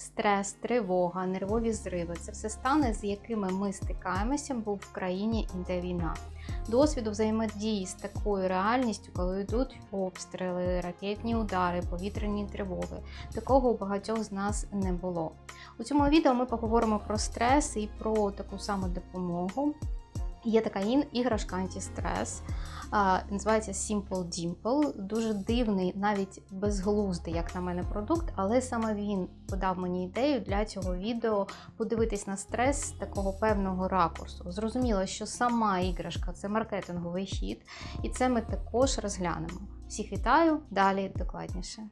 стрес, тривога, нервові зриви це все стани, з якими ми стикаємося, бо в країні йде війна. Досвіду взаємодії з такою реальністю, коли йдуть обстріли, ракетні удари, повітряні тривоги. Такого у багатьох з нас не було. У цьому відео ми поговоримо про стрес і про таку саму допомогу. Є така іграшка антистрес, називається Simple Dimple. Дуже дивний, навіть безглуздий, як на мене, продукт, але саме він подав мені ідею для цього відео подивитись на стрес такого певного ракурсу. Зрозуміло, що сама іграшка це маркетинговий хід, і це ми також розглянемо. Всіх вітаю, далі докладніше.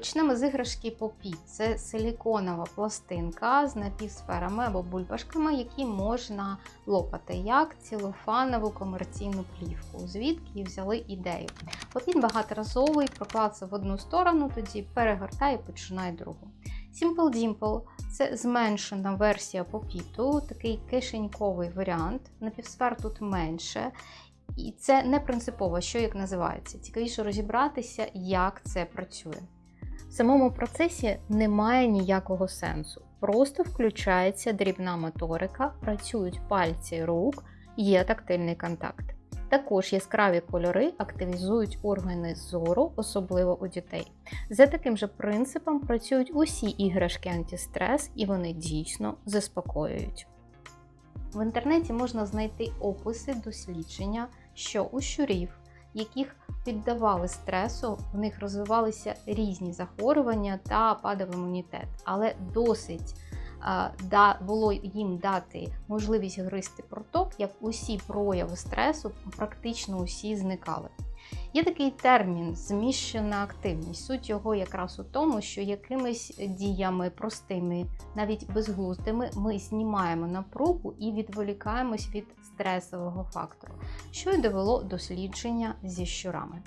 Почнемо з іграшки Попі. Це силіконова пластинка з напівсферами або бульбашками, які можна лопати як цілофанову комерційну плівку. Звідки взяли ідею. Попіт багаторазовий, проклався в одну сторону, тоді перегортає і починає другу. Simple Dimple – це зменшена версія попіту, такий кишеньковий варіант. Напівсфер тут менше. І це не принципово, що як називається. Цікавіше розібратися, як це працює. В самому процесі немає ніякого сенсу. Просто включається дрібна моторика, працюють пальці рук, є тактильний контакт. Також яскраві кольори активізують органи зору, особливо у дітей. За таким же принципом працюють усі іграшки антистрес, і вони дійсно заспокоюють. В інтернеті можна знайти описи дослідження, що у щурів, яких піддавали стресу, в них розвивалися різні захворювання та падав імунітет, але досить а, да, було їм дати можливість гристи проток, як усі прояви стресу практично усі зникали. Є такий термін зміщена активність. Суть його якраз у тому, що якимись діями простими, навіть безглуздими, ми знімаємо напругу і відволікаємось від стресового фактору, що й довело дослідження зі щурами.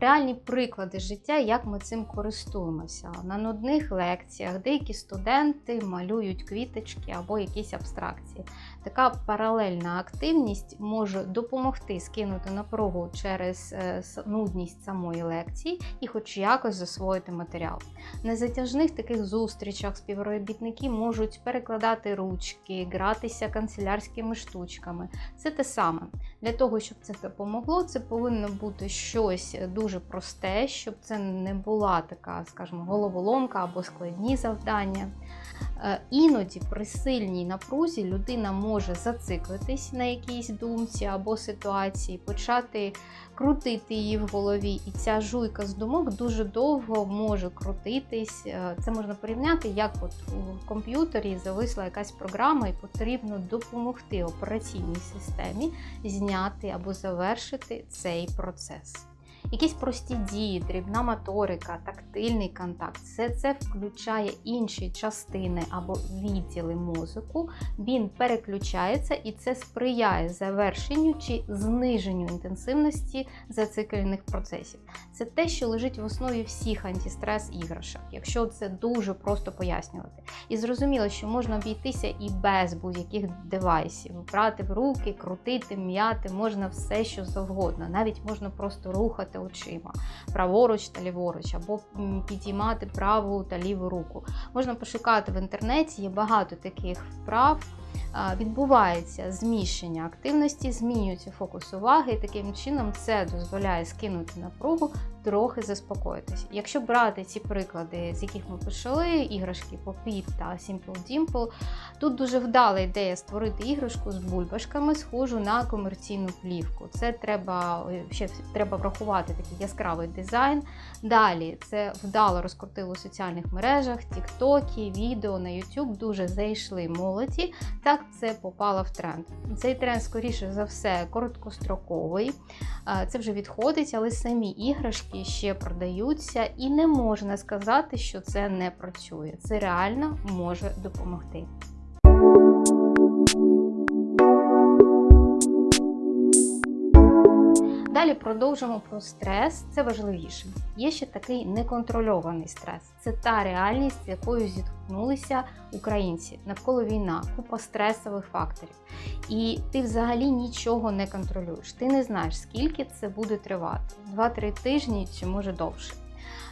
Реальні приклади життя, як ми цим користуємося. На нудних лекціях деякі студенти малюють квіточки або якісь абстракції. Така паралельна активність може допомогти скинути напругу через е, нудність самої лекції і хоч якось засвоїти матеріал. На затяжних таких зустрічах співробітники можуть перекладати ручки, гратися канцелярськими штучками. Це те саме. Для того, щоб це допомогло, це повинно бути щось дуже просте, щоб це не була така, скажімо, головоломка або складні завдання. Іноді при сильній напрузі людина може зациклитись на якійсь думці або ситуації, почати крутити її в голові, і ця жуйка з думок дуже довго може крутитись. Це можна порівняти, як от у комп'ютері зависла якась програма, і потрібно допомогти операційній системі зняти або завершити цей процес. Якісь прості дії, дрібна моторика, тактильний контакт все це включає інші частини або відділи мозку. Він переключається і це сприяє завершенню чи зниженню інтенсивності зациклених процесів. Це те, що лежить в основі всіх антистрес іграшок, якщо це дуже просто пояснювати. І зрозуміло, що можна обійтися і без будь-яких девайсів, брати в руки, крутити, м'яти, можна все, що завгодно. Навіть можна просто рухати очима праворуч та ліворуч, або підіймати праву та ліву руку. Можна пошукати в інтернеті, є багато таких вправ. Відбувається зміщення активності, змінюється фокус уваги, і таким чином це дозволяє скинути напругу, трохи заспокоїтися. Якщо брати ці приклади, з яких ми почали, іграшки Popit та Simple Dimple, тут дуже вдала ідея створити іграшку з бульбашками, схожу на комерційну плівку. Це треба ще треба врахувати такий яскравий дизайн. Далі це вдало розкрутило у соціальних мережах, тіктоки, відео на YouTube дуже зайшли молоді. Так це попало в тренд. Цей тренд, скоріше за все, короткостроковий. Це вже відходить, але самі іграшки ще продаються, і не можна сказати, що це не працює. Це реально може допомогти. Далі продовжимо про стрес, це важливіше. Є ще такий неконтрольований стрес. Це та реальність, з якою стикнулися українці. Навколо війна, купа стресових факторів. І ти взагалі нічого не контролюєш. Ти не знаєш, скільки це буде тривати: 2-3 тижні чи може довше.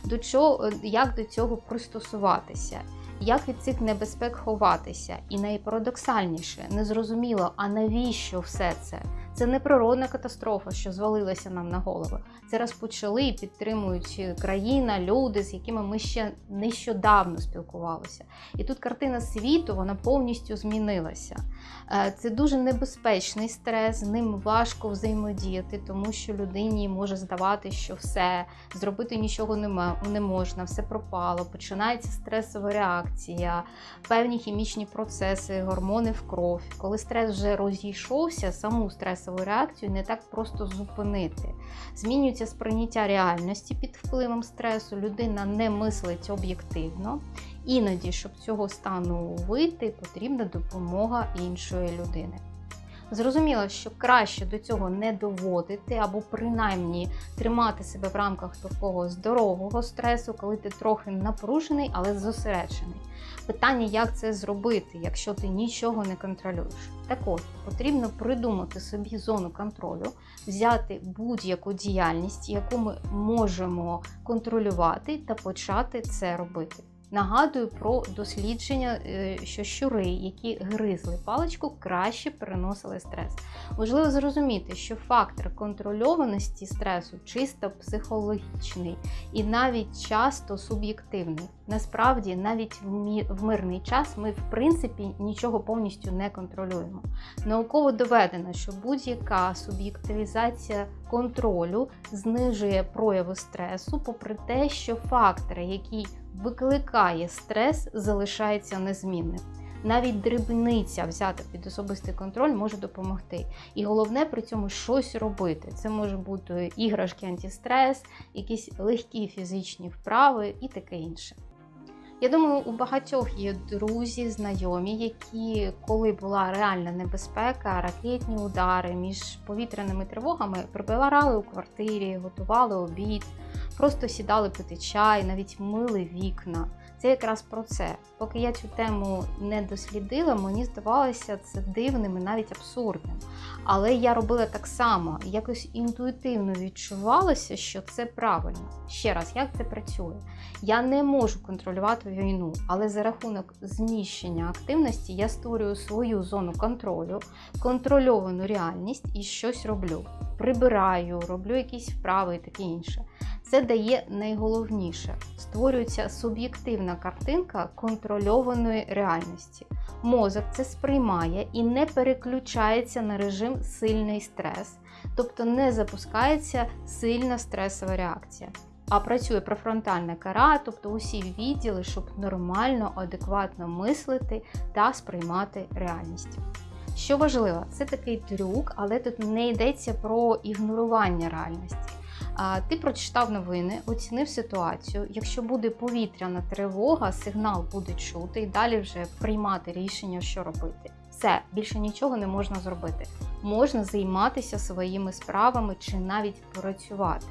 До чого, як до цього пристосуватися? Як від цих небезпек ховатися? І найпарадоксальніше, незрозуміло, а навіщо все це? Це не природна катастрофа, що звалилася нам на голову. Це розпочали і підтримують країна, люди, з якими ми ще нещодавно спілкувалися. І тут картина світу вона повністю змінилася. Е, це дуже небезпечний стрес, з ним важко взаємодіяти, тому що людині може здавати, що все зробити нічого не можна, все пропало. Починається стресова реакція, певні хімічні процеси, гормони в кров. Коли стрес вже розійшовся, саму стресову реакцію не так просто зупинити. Змінюється сприйняття реальності під впливом стресу, людина не мислить об'єктивно. Іноді, щоб цього стану вийти, потрібна допомога іншої людини. Зрозуміло, що краще до цього не доводити, або принаймні тримати себе в рамках такого здорового стресу, коли ти трохи напружений, але зосереджений. Питання, як це зробити, якщо ти нічого не контролюєш. Так от, потрібно придумати собі зону контролю, взяти будь-яку діяльність, яку ми можемо контролювати, та почати це робити. Нагадую про дослідження, е, що щури, які гризли паличку, краще переносили стрес. Важливо зрозуміти, що фактор контрольованості стресу чисто психологічний і навіть часто суб'єктивний. Насправді, навіть в мирний час ми, в принципі, нічого повністю не контролюємо. Науково доведено, що будь-яка суб'єктивізація контролю знижує прояви стресу, попри те, що фактори, які викликає стрес, залишається незмінним. Навіть дрібниця взята під особистий контроль може допомогти. І головне при цьому щось робити. Це може бути іграшки антистрес, якісь легкі фізичні вправи і таке інше. Я думаю, у багатьох є друзі, знайомі, які, коли була реальна небезпека, ракетні удари між повітряними тривогами, прибирали у квартирі, готували обід, просто сідали пити чай, навіть мили вікна. Це якраз про це. Поки я цю тему не дослідила, мені здавалося це дивним і навіть абсурдним. Але я робила так само, якось інтуїтивно відчувалося, що це правильно. Ще раз, як це працює? Я не можу контролювати війну, але за рахунок зміщення активності я створюю свою зону контролю, контрольовану реальність і щось роблю. Прибираю, роблю якісь вправи і таке інше. Це дає найголовніше: створюється суб'єктивна картинка контрольованої реальності. Мозок це сприймає і не переключається на режим сильний стрес, тобто не запускається сильна стресова реакція. А працює префронтальна кара, тобто усі відділи, щоб нормально, адекватно мислити та сприймати реальність. Що важливо, це такий трюк, але тут не йдеться про ігнорування реальності. Ти прочитав новини, оцінив ситуацію. Якщо буде повітряна тривога, сигнал буде чути і далі вже приймати рішення, що робити. Все, більше нічого не можна зробити. Можна займатися своїми справами чи навіть працювати.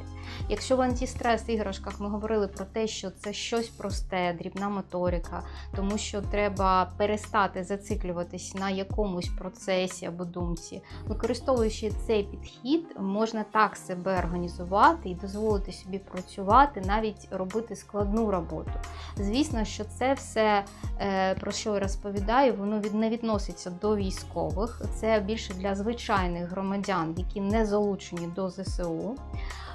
Якщо в антистрес іграшках ми говорили про те, що це щось просте, дрібна моторика, тому що треба перестати зациклюватись на якомусь процесі або думці, використовуючи цей підхід, можна так себе організувати і дозволити собі працювати, навіть робити складну роботу. Звісно, що це все, е, про що я розповідаю, воно не відноситься до військових, це більше для звичайних громадян, які не залучені до ЗСУ.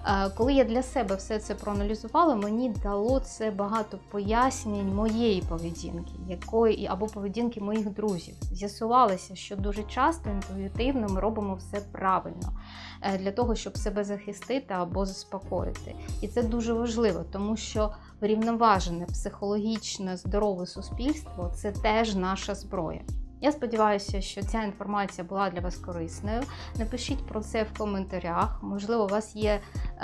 Е, коли я для себе все це проаналізувала, мені дало це багато пояснень моєї поведінки, якої або поведінки моїх друзів. З'ясувалося, що дуже часто інтуїтивно ми робимо все правильно е, для того, щоб себе захистити або заспокоїти. І це дуже важливо, тому що врівноважене психологічне здорове суспільство це теж наша зброя. Я сподіваюся, що ця інформація була для вас корисною. Напишіть про це в коментарях. Можливо, у вас є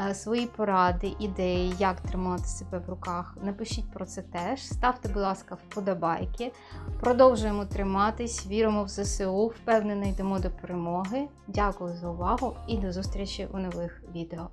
е, свої поради, ідеї, як тримати себе в руках. Напишіть про це теж. Ставте, будь ласка, вподобайки. Продовжуємо триматись, віримо в ЗСУ, впевнено, йдемо до перемоги. Дякую за увагу і до зустрічі у нових відео.